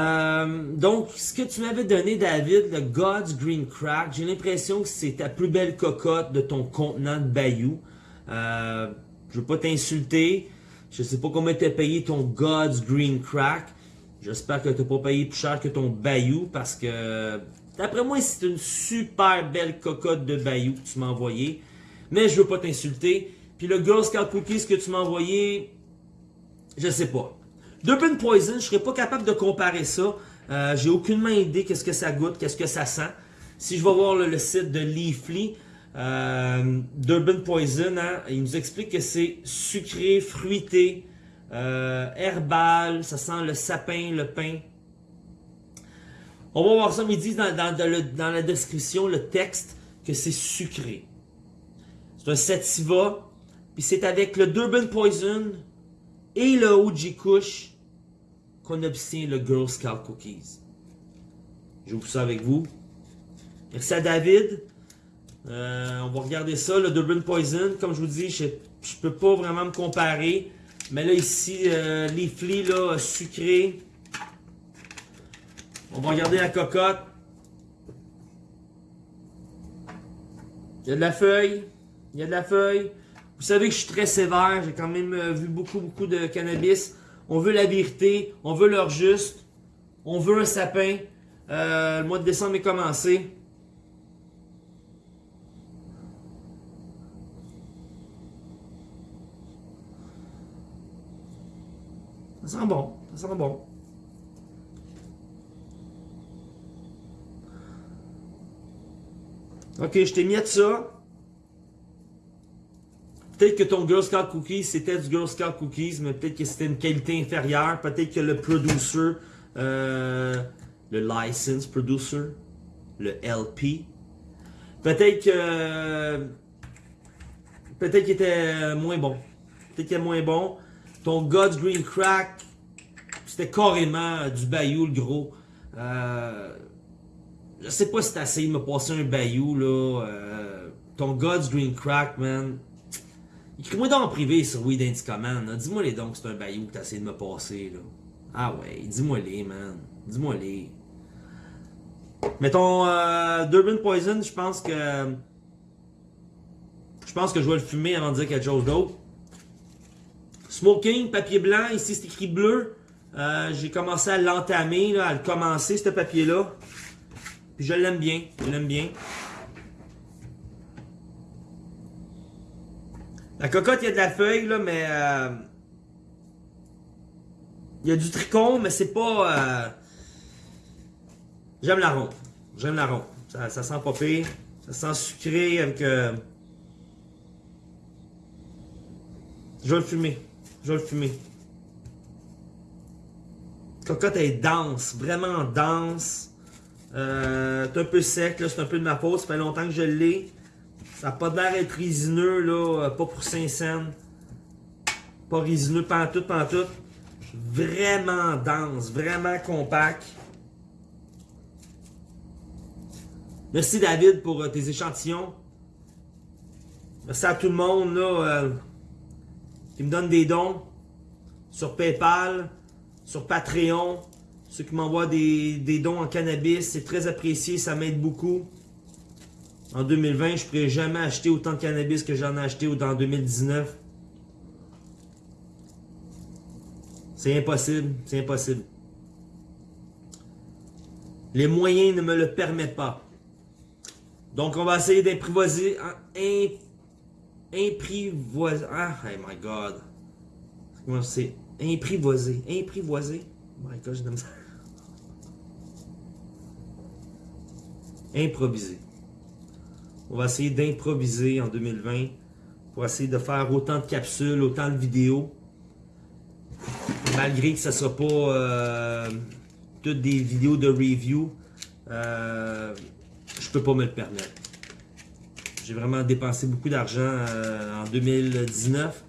Euh, donc, ce que tu m'avais donné, David, le God's Green Crack, j'ai l'impression que c'est ta plus belle cocotte de ton contenant de Bayou. Euh, je veux pas t'insulter. Je sais pas comment t'as payé ton God's Green Crack. J'espère que t'as pas payé plus cher que ton Bayou parce que d'après moi c'est une super belle cocotte de Bayou que tu m'as envoyé. Mais je veux pas t'insulter. Puis le Girl Scout Cookies que tu m'as envoyé, je sais pas. Durban Poison, je serais pas capable de comparer ça. Euh, J'ai aucunement idée qu'est-ce que ça goûte, qu'est-ce que ça sent. Si je vais voir le, site de Leafly, euh, Durban Poison, hein, il nous explique que c'est sucré, fruité, euh, herbal, ça sent le sapin, le pain. On va voir ça, mais ils disent dans, la description, le texte, que c'est sucré. C'est un sativa, puis c'est avec le Durban Poison et le OG Kush qu'on obtient le Girl Scout Cookies. Vous ça avec vous. Merci à David. Euh, on va regarder ça, le Durban Poison. Comme je vous dis, je ne peux pas vraiment me comparer. Mais là, ici, euh, les flics, là, sucrés. On va regarder la cocotte. Il y a de la feuille. Il y a de la feuille. Vous savez que je suis très sévère. J'ai quand même euh, vu beaucoup, beaucoup de cannabis. On veut la vérité. On veut l'heure juste. On veut un sapin. Euh, le mois de décembre est commencé. Ça sent bon. Ça sent bon. Ok, je t'ai mis de ça. Peut-être que ton Girl Scout Cookies, c'était du Girl Scout Cookies, mais peut-être que c'était une qualité inférieure. Peut-être que le producer, euh, le license producer, le LP, peut-être que peut-être qu'il était moins bon. Peut-être qu'il était moins bon. Ton God's Green Crack, c'était carrément du bayou, le gros. Euh, je sais pas si t'as essayé de me passer un bayou, là. Euh, ton God's Green Crack, man. Écris-moi donc en privé sur Anti Command. Dis-moi les donc c'est un bayou que t'as essayé de me passer, là. Ah ouais, dis-moi les, man. Dis-moi les. Mais ton euh, Durban Poison, je pense que... Je pense que je vais le fumer avant de dire quelque chose d'autre. Smoking, papier blanc, ici c'est écrit bleu. Euh, j'ai commencé à l'entamer, à le commencer, ce papier-là. Puis je l'aime bien, je l'aime bien. La cocotte, il y a de la feuille, là, mais... Euh, il y a du tricot, mais c'est pas... Euh, j'aime la ronde. J'aime la ronde. Ça, sent pas pire. Ça sent sucré avec... Je vais le fumer. Je vais le fumer. Cocotte est dense, vraiment dense. Euh, c'est un peu sec, c'est un peu de ma faute. Ça fait longtemps que je l'ai. Ça n'a pas l'air d'être résineux, là, euh, pas pour 5 cents. Pas résineux, pantoute, pantoute. Vraiment dense, vraiment compact. Merci David pour euh, tes échantillons. Merci à tout le monde là, qui me donne des dons sur Paypal, sur Patreon. Ceux qui m'envoient des, dons en cannabis, c'est très apprécié, ça m'aide beaucoup. En 2020, je ne pourrais jamais acheter autant de cannabis que j'en ai acheté en 2019. C'est impossible, c'est impossible. Les moyens ne me le permettent pas. Donc, on va essayer d'imprivoiser. Imprivoiser. Ah, oh my god. Comment c'est? Imprivoiser. Imprivoiser. Improviser. On va essayer d'improviser en 2020 pour essayer de faire autant de capsules, autant de vidéos. Malgré que ce ne sera pas euh, toutes des vidéos de review, euh, je peux pas me le permettre. J'ai vraiment dépensé beaucoup d'argent euh, en 2019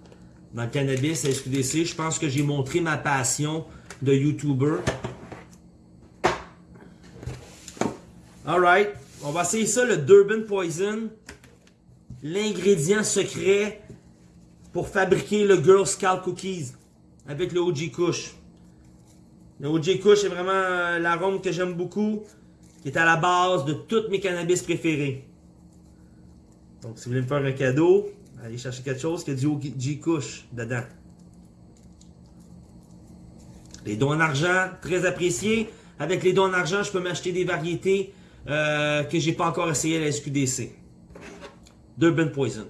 dans le cannabis à SQDC. Je pense que j'ai montré ma passion de YouTuber. Alright. On va essayer ça, le Durban Poison. L'ingrédient secret pour fabriquer le Girl Scout Cookies avec le OG Kush. Le OG Kush est vraiment euh, l'arôme que j'aime beaucoup, qui est à la base de tous mes cannabis préférés. Donc, si vous voulez me faire un cadeau, allez chercher quelque chose qui a du OG Kush dedans. Les dons en argent, très appréciés. Avec les dons en argent, je peux m'acheter des variétés euh, que j'ai pas encore essayé à la SQDC. Durban Poison.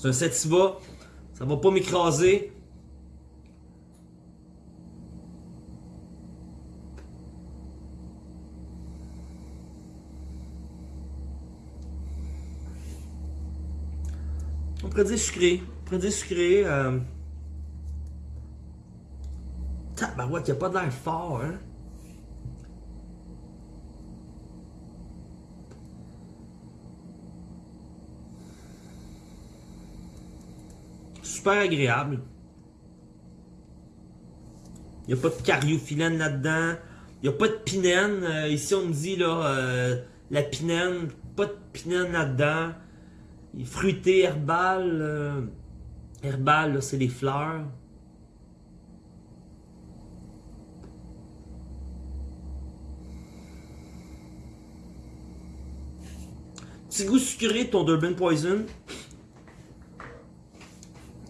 C'est un sativa. Ça va pas m'écraser. On pourrait dire sucré. On pourrait dire sucré. Euh... Tabarouette, il a pas de l'air fort, hein? Super agréable. Il n'y a pas de cariophyllène là-dedans. Il n'y a pas de pinène. Euh, ici, on me dit là, euh, la pinène. Pas de pinène là-dedans. Fruité, herbal. Euh, herbal, c'est les fleurs. Petit goût sucré ton Durban Poison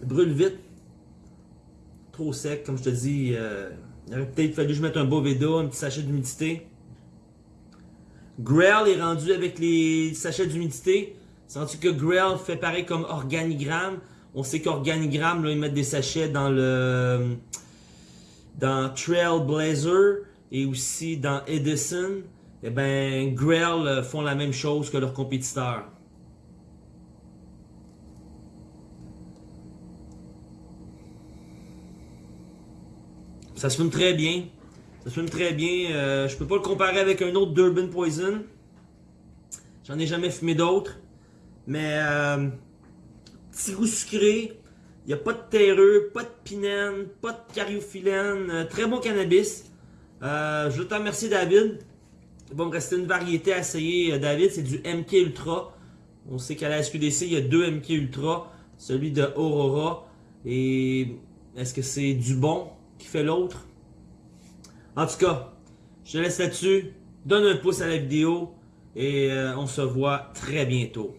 brûle vite. Trop sec, comme je te dis. Euh, il aurait peut-être fallu que je mette un Boveda, un petit sachet d'humidité. Grail est rendu avec les sachets d'humidité. Sens-tu que Grail fait pareil comme Organigramme? On sait qu'Organigramme, ils mettent des sachets dans le dans Trailblazer et aussi dans Edison. Eh ben, Grail euh, font la même chose que leurs compétiteurs. Ça se fume très bien. Ça se fume très bien. Euh, je peux pas le comparer avec un autre Durban Poison. J'en ai jamais fumé d'autres. Mais euh, petit goût sucré. Il n'y a pas de terreux, pas de pinène, pas de cariophyllène. Euh, très bon cannabis. Euh, je te remercier David. Il va me rester une variété à essayer. David, c'est du MK Ultra. On sait qu'à la SQDC, il y a deux MK Ultra. Celui de Aurora. Et est-ce que c'est du bon? Qui fait l'autre. En tout cas, je te laisse là-dessus. Donne un pouce à la vidéo et euh, on se voit très bientôt.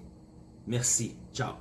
Merci. Ciao.